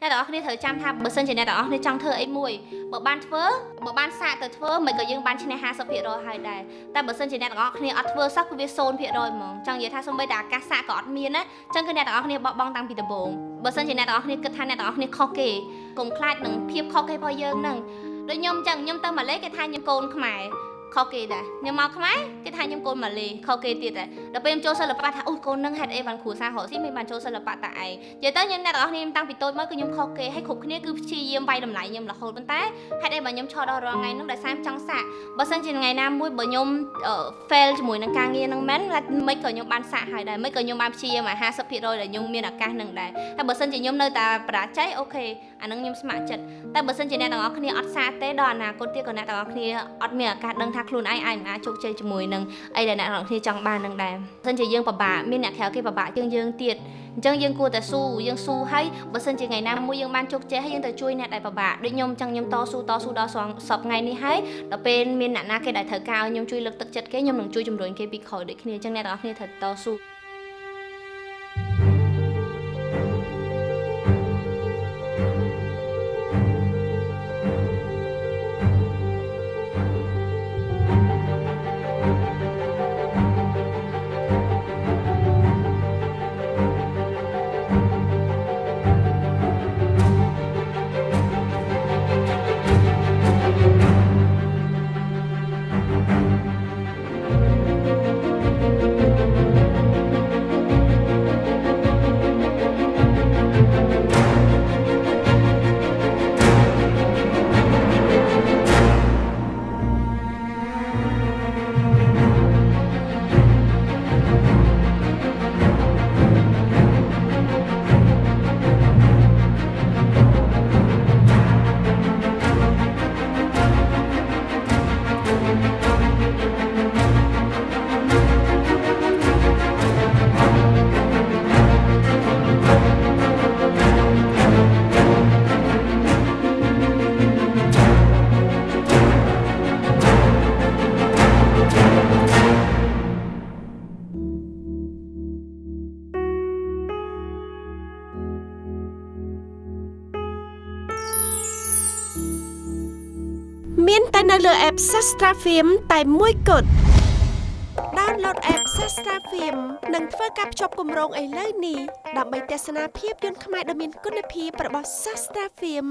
អ្នកទាំងអស់គ្នាត្រូវចាំថាបើសិនជាអ្នកទាំងអស់គ្នាចង់ធ្វើអីមួយបើបានធ្វើបើបានសាកទៅធ្វើមិនក៏យើងបានឈ្នះ50%ហើយដែរតែបើសិនជាអ្នកទាំងអស់គ្នាអត់ធ្វើសោះគឺវា0%ហ្មងចង់និយាយថាសូម្បីតែអាកាសសាកក៏អត់មានណាអញ្ចឹងគឺអ្នកទាំងអស់គ្នាបោះបង់តាំងពីដំបូងបើសិនជាអ្នកទាំងអស់គ្នាគិតថាអ្នកទាំងអស់គ្នាខុសគេកុំខ្លាចនឹងភាពខុសគេរបស់យើងហ្នឹងដូចខ្ញុំអញ្ចឹងខ្ញុំទៅម៉ាឡេគេថាខ្ញុំកូនខ្មែរ ខុសគេដែរខ្ញុំមកខ្មែរគេថាខ្ញុំកូនម៉ាឡេខុសគេទៀតដែរដល់ពេលខ្ញុំចូលសិល្បៈថាអូកូននឹងហេតុអីបានគ្រួសាររកស៊ីមិនបានចូលសិល្បៈតាឯងនិយាយទៅខ្ញុំអ្នកទាំងអស់គ្នាតាំងពីតូចមកគឺខ្ញុំខុសគេហើយគ្រប់គ្នាគឺព្យាយាមវាយតម្លៃខ្ញុំរហូតប៉ុន្តែហេតុអីបើខ្ញុំឈរដល់រាល់ថ្ងៃហ្នឹងដោយសារចង់សាកបើសិនជាថ្ងៃណាមួយបើខ្ញុំ fail ជាមួយនឹងការងារហ្នឹងមែនមិនក៏ខ្ញុំបានសាកហើយដែរមិនក៏ខ្ញុំបានព្យាយាមអា50%ដែលខ្ញុំមានឱកាសហ្នឹងដែរហើយបើសិនជាខ្ញុំនៅតែបរាជ័យអូខេអាហ្នឹងខ្ញុំស្ម័គ្រចិត្តតែបើសិនជាអ្នកទាំងអស់គ្នាអត់សាកទេដល់អនាគតទៀតក៏អ្នកទាំងអស់គ្នាអត់មានឱកាសដឹងថាខ្លួនឯងអាចមិនអាចជោគជ័យជាមួយនឹងអីដែលអ្នកទាំងអស់គ្នាចង់បាននឹងដែរបើសិនជាយើងពិបាកមានអ្នកក្រៅគេពិបាកជាងយើងទៀតអញ្ចឹងយើងគួរតែស៊ូយើងស៊ូហើយបើសិនជាថ្ងៃណាមួយយើងបានជោគជ័យហើយយើងទៅជួយអ្នកដែលពិបាកដូចខ្ញុំអញ្ចឹងខ្ញុំតស៊ូតស៊ូដល់សពថ្ងៃនេះហើយដល់ពេលមានអ្នកណាគេដែលត្រូវការឲ្យខ្ញុំជួយលើកទឹកចិត្តគេខ្ញុំនឹងជួយជំរុញគេពីក្រោយដូចគ្នាអញ្ចឹងអ្នកទាំងអស់គ្នាត្រូវតស៊ូ មានតែនៅលើ app Sastra Film តែមួយគត់ download app Sastra Film និងធ្វើការភ្ជាប់គម្រោងឥឡូវនេះដើម្បីទស្សនាភាពយន្តខ្មែរដ៏មានគុណភាពរបស់ Sastra Film